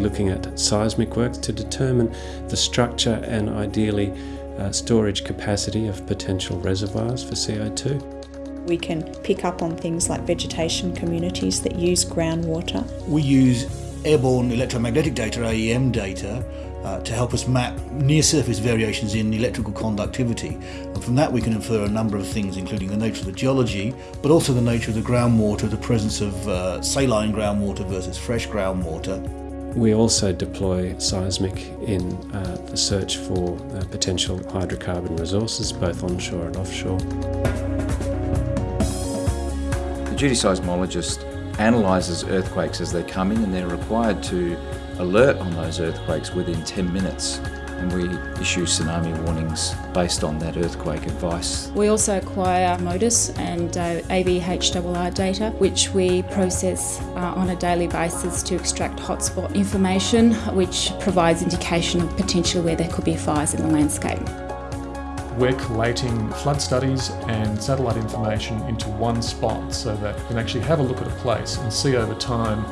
be looking at seismic works to determine the structure and ideally uh, storage capacity of potential reservoirs for CO2. We can pick up on things like vegetation communities that use groundwater. We use airborne electromagnetic data, AEM data, uh, to help us map near surface variations in electrical conductivity. And from that we can infer a number of things including the nature of the geology but also the nature of the groundwater, the presence of uh, saline groundwater versus fresh groundwater. We also deploy seismic in uh, the search for uh, potential hydrocarbon resources both onshore and offshore. The geoseismologist analyses earthquakes as they're coming and they're required to alert on those earthquakes within 10 minutes and we issue tsunami warnings based on that earthquake advice. We also acquire MODIS and uh, AVHRR data which we process uh, on a daily basis to extract hotspot information which provides indication of potentially where there could be fires in the landscape. We're collating flood studies and satellite information into one spot so that we can actually have a look at a place and see over time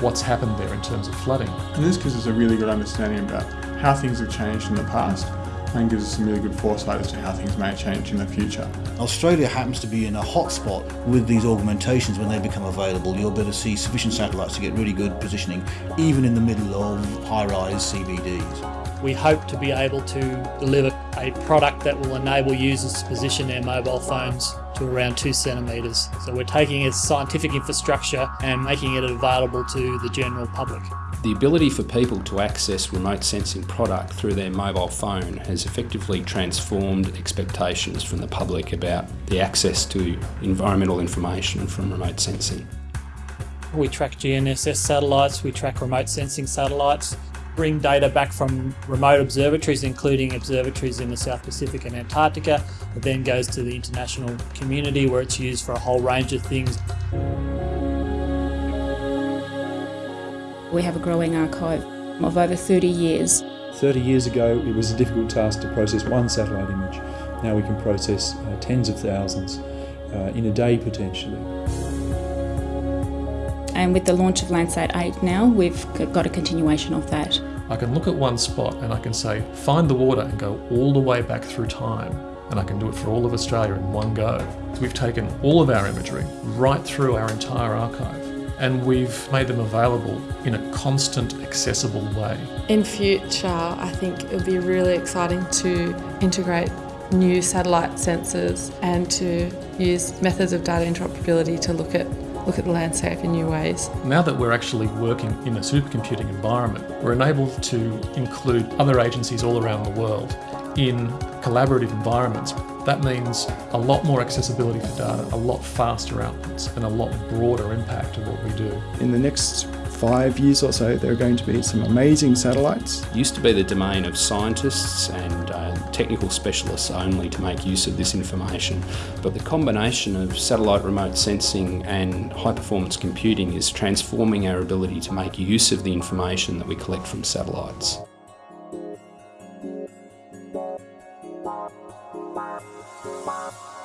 what's happened there in terms of flooding. And this gives us a really good understanding about how things have changed in the past and gives us some really good foresight as to how things may change in the future. Australia happens to be in a hotspot with these augmentations when they become available. You'll be able to see sufficient satellites to get really good positioning even in the middle of high-rise CBDs. We hope to be able to deliver a product that will enable users to position their mobile phones to around two centimetres. So we're taking its scientific infrastructure and making it available to the general public. The ability for people to access remote sensing product through their mobile phone has effectively transformed expectations from the public about the access to environmental information from remote sensing. We track GNSS satellites, we track remote sensing satellites, bring data back from remote observatories, including observatories in the South Pacific and Antarctica. It then goes to the international community where it's used for a whole range of things. We have a growing archive of over 30 years. 30 years ago it was a difficult task to process one satellite image. Now we can process uh, tens of thousands uh, in a day potentially. And with the launch of Landsat 8 now, we've got a continuation of that. I can look at one spot and I can say, find the water and go all the way back through time. And I can do it for all of Australia in one go. So we've taken all of our imagery right through our entire archive and we've made them available in a constant, accessible way. In future, I think it'll be really exciting to integrate new satellite sensors and to use methods of data interoperability to look at look at the landscape in new ways. Now that we're actually working in a supercomputing environment, we're enabled to include other agencies all around the world in collaborative environments. That means a lot more accessibility for data, a lot faster outputs and a lot broader impact of what we do. In the next five years or so, there are going to be some amazing satellites. It used to be the domain of scientists and uh, technical specialists only to make use of this information, but the combination of satellite remote sensing and high performance computing is transforming our ability to make use of the information that we collect from satellites. Bye.